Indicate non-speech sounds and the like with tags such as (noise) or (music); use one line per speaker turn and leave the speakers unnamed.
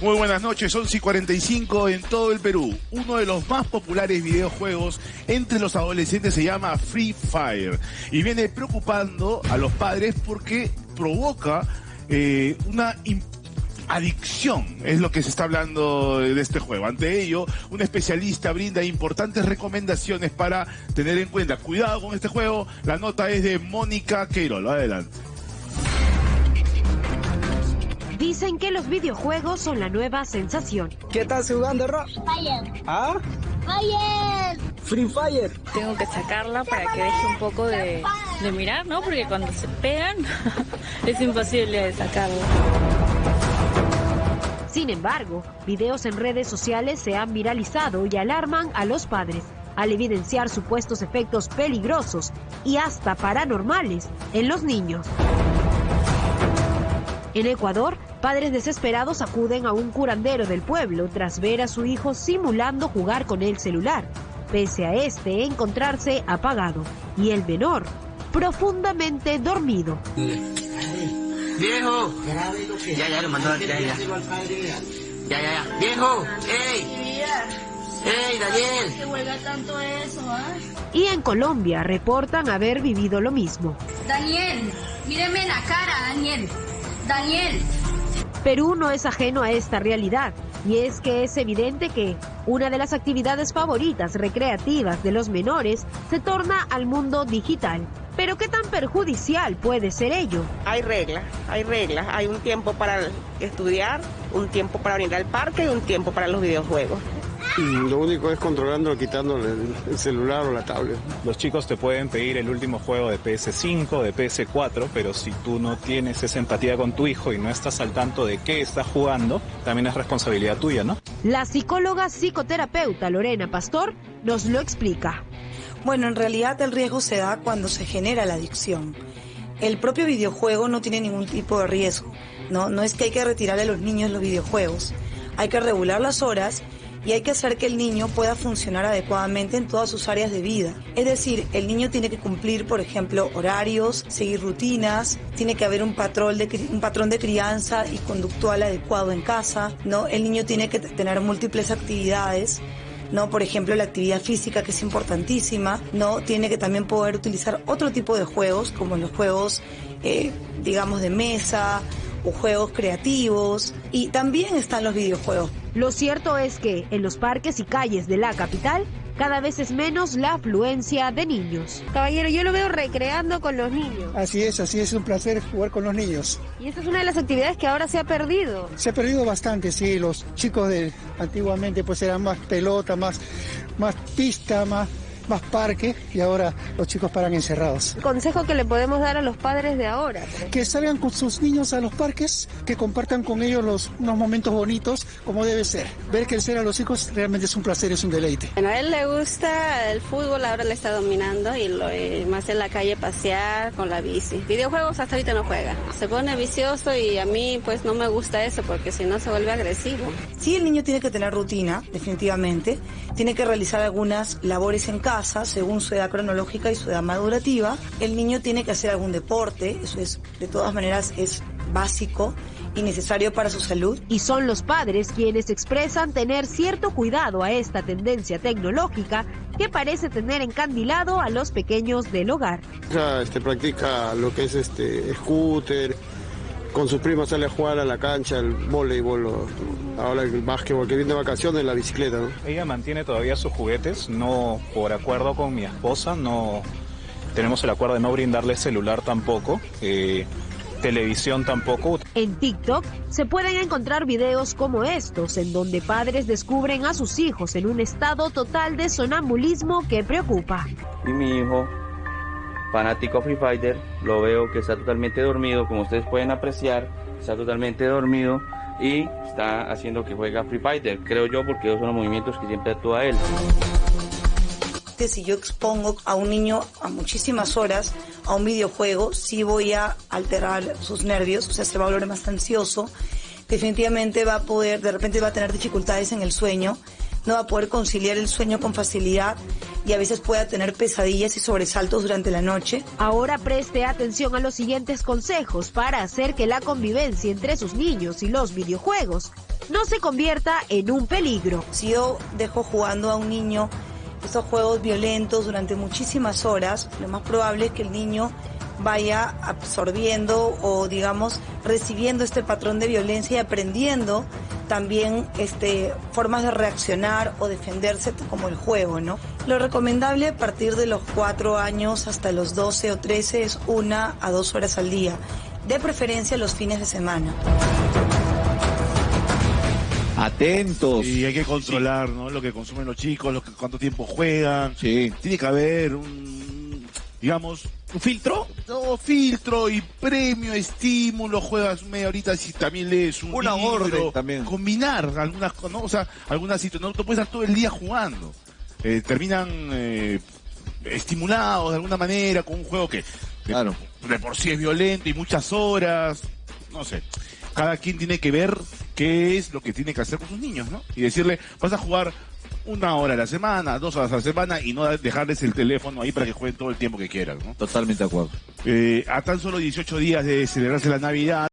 Muy buenas noches, 11 y 45 en todo el Perú. Uno de los más populares videojuegos entre los adolescentes se llama Free Fire y viene preocupando a los padres porque provoca eh, una adicción, es lo que se está hablando de este juego. Ante ello, un especialista brinda importantes recomendaciones para tener en cuenta. Cuidado con este juego, la nota es de Mónica Queirol. Adelante.
Dicen que los videojuegos son la nueva sensación.
¿Qué estás jugando, Rob?
Fire.
¿Ah?
Fire.
Free Fire.
Tengo que sacarla para que deje un poco de, de mirar, ¿no? Porque cuando se pegan (laughs) es imposible de sacarlo.
Sin embargo, videos en redes sociales se han viralizado y alarman a los padres al evidenciar supuestos efectos peligrosos y hasta paranormales en los niños. En Ecuador, padres desesperados acuden a un curandero del pueblo tras ver a su hijo simulando jugar con el celular, pese a este encontrarse apagado y el menor profundamente dormido.
Viejo, ya, ya lo mandó a tirar ya. Ya, ya, ya. Viejo, ey, ey, Daniel.
Tanto eso, ¿ah?
Y en Colombia reportan haber vivido lo mismo.
Daniel, míreme en la cara, Daniel. Daniel.
Perú no es ajeno a esta realidad y es que es evidente que una de las actividades favoritas recreativas de los menores se torna al mundo digital. Pero ¿qué tan perjudicial puede ser ello?
Hay reglas, hay reglas. Hay un tiempo para estudiar, un tiempo para venir al parque y un tiempo para los videojuegos.
Lo único es controlándolo, quitándole el celular o la tablet.
Los chicos te pueden pedir el último juego de PS5, de PS4, pero si tú no tienes esa empatía con tu hijo y no estás al tanto de qué está jugando, también es responsabilidad tuya, ¿no?
La psicóloga psicoterapeuta Lorena Pastor nos lo explica.
Bueno, en realidad el riesgo se da cuando se genera la adicción. El propio videojuego no tiene ningún tipo de riesgo. No, no es que hay que retirarle a los niños los videojuegos. Hay que regular las horas y hay que hacer que el niño pueda funcionar adecuadamente en todas sus áreas de vida. Es decir, el niño tiene que cumplir, por ejemplo, horarios, seguir rutinas, tiene que haber un patrón de, crianza y conductual adecuado en casa, ¿no? El niño tiene que tener múltiples actividades ¿no? Por ejemplo, la actividad física, que es importantísima, ¿no? Tiene que también poder utilizar otro tipo de juegos, como los juegos, eh, digamos, de mesa o juegos creativos. Y también están los videojuegos.
Lo cierto es que en los parques y calles de la capital cada vez es menos la afluencia de niños. Caballero, yo lo veo recreando con los niños.
Así es, así es un placer jugar con los niños.
Y esa es una de las actividades que ahora se ha perdido.
Se ha perdido bastante, sí. Los chicos de antiguamente pues eran más pelota, más, más pista, más más parque y ahora los chicos paran encerrados.
Consejo que le podemos dar a los padres de ahora.
Que salgan con sus niños a los parques, que compartan con ellos los, unos momentos bonitos como debe ser. Ver crecer a los hijos realmente es un placer, es un deleite.
Bueno, a él le gusta el fútbol, ahora le está dominando y lo más en la calle pasear con la bici. Videojuegos hasta ahorita no juega. Se pone vicioso y a mí pues no me gusta eso porque si no se vuelve agresivo.
Sí, el niño tiene que tener rutina, definitivamente. Tiene que realizar algunas labores en casa según su edad cronológica y su edad madurativa. El niño tiene que hacer algún deporte, eso es, de todas maneras, es básico y necesario para su salud.
Y son los padres quienes expresan tener cierto cuidado a esta tendencia tecnológica que parece tener encandilado a los pequeños del hogar.
Este, practica lo que es este scooter, con sus primos sale a jugar a la cancha, el voleibol, ahora el básquetbol, que viene de vacaciones, la bicicleta. ¿no?
Ella mantiene todavía sus juguetes, no por acuerdo con mi esposa, no tenemos el acuerdo de no brindarle celular tampoco. Eh, televisión tampoco.
En TikTok se pueden encontrar videos como estos, en donde padres descubren a sus hijos en un estado total de sonambulismo que preocupa.
Y mi hijo fanático Free Fighter, lo veo que está totalmente dormido, como ustedes pueden apreciar, está totalmente dormido y está haciendo que juega Free Fighter, creo yo, porque esos son los movimientos que siempre actúa él.
Que si yo expongo a un niño a muchísimas horas a un videojuego, sí voy a alterar sus nervios, o sea, se va a volver más ansioso, definitivamente va a poder, de repente va a tener dificultades en el sueño, no va a poder conciliar el sueño con facilidad y a veces pueda tener pesadillas y sobresaltos durante la noche.
Ahora preste atención a los siguientes consejos para hacer que la convivencia entre sus niños y los videojuegos no se convierta en un peligro.
Si yo dejo jugando a un niño estos juegos violentos durante muchísimas horas, lo más probable es que el niño vaya absorbiendo o digamos recibiendo este patrón de violencia y aprendiendo también este, formas de reaccionar o defenderse como el juego, ¿no? Lo recomendable a partir de los cuatro años hasta los 12 o 13 es una a dos horas al día, de preferencia los fines de semana.
Atentos.
Y hay que controlar, ¿no? Lo que consumen los chicos, lo que, cuánto tiempo juegan.
Sí.
Tiene que haber un, digamos,
¿Un filtro?
No, filtro y premio, estímulo, juegas media horita si también lees un
Una
libro,
orden también.
combinar algunas cosas, ¿no? O sea, algunas situaciones, no, no puedes estar todo el día jugando. Eh, terminan eh, estimulados de alguna manera con un juego que de,
Claro.
de por sí es violento y muchas horas, no sé. Cada quien tiene que ver qué es lo que tiene que hacer con sus niños, ¿no? Y decirle, vas a jugar una hora a la semana, dos horas a la semana y no dejarles el teléfono ahí para que jueguen todo el tiempo que quieran, ¿no?
Totalmente de acuerdo.
Eh, a tan solo 18 días de celebrarse la Navidad,